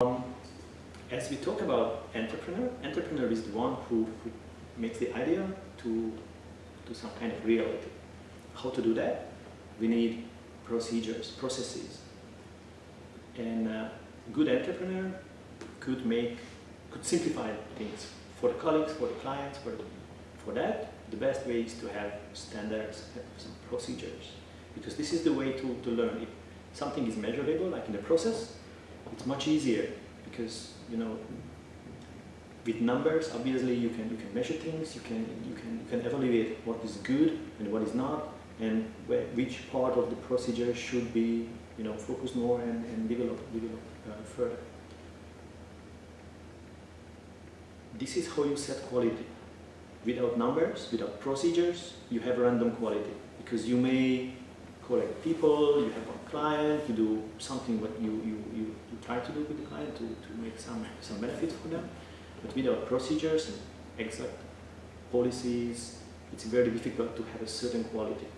Um, as we talk about entrepreneur, entrepreneur is the one who, who makes the idea to, to some kind of reality. How to do that? We need procedures, processes. And a good entrepreneur could make, could simplify things for the colleagues, for the clients, for, for that. The best way is to have standards, have some procedures. Because this is the way to, to learn. If something is measurable, like in the process, it's much easier because you know with numbers obviously you can you can measure things you can you can you can evaluate what is good and what is not and where, which part of the procedure should be you know focused more and, and develop develop uh, further. This is how you set quality. Without numbers without procedures you have random quality because you may collect people, you have one client, you do something what you, you, you, you try to do with the client to, to make some, some benefit for them. But without procedures and exact policies, it's very difficult to have a certain quality.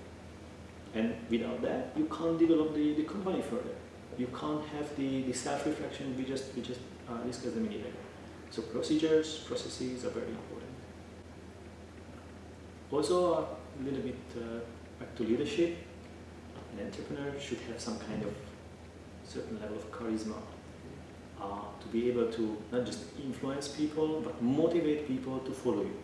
And without that, you can't develop the, the company further. You can't have the, the self-reflection we just, we just uh, discussed a minute ago. So procedures, processes are very important. Also, a little bit uh, back to leadership an entrepreneur should have some kind of certain level of charisma uh, to be able to not just influence people but motivate people to follow you.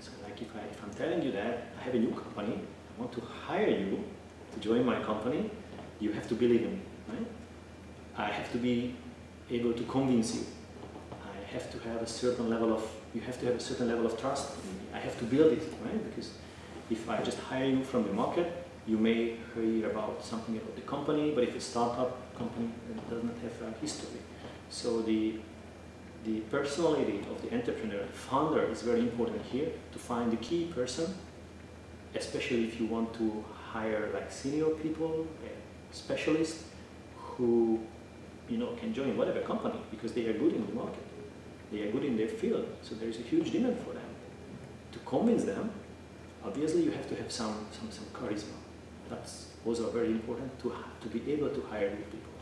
So like if, I, if I'm telling you that I have a new company, I want to hire you to join my company, you have to believe in me, right? I have to be able to convince you. I have to have a certain level of, you have to have a certain level of trust in me. I have to build it, right? Because if I just hire you from the market, you may hear about something about the company, but if it's a startup company, it does not have a history. So the, the personality of the entrepreneur, the founder, is very important here to find the key person, especially if you want to hire like senior people, specialists who you know can join whatever company because they are good in the market. They are good in their field, so there is a huge demand for them. To convince them, obviously you have to have some, some, some charisma. That's also very important to, to be able to hire new people.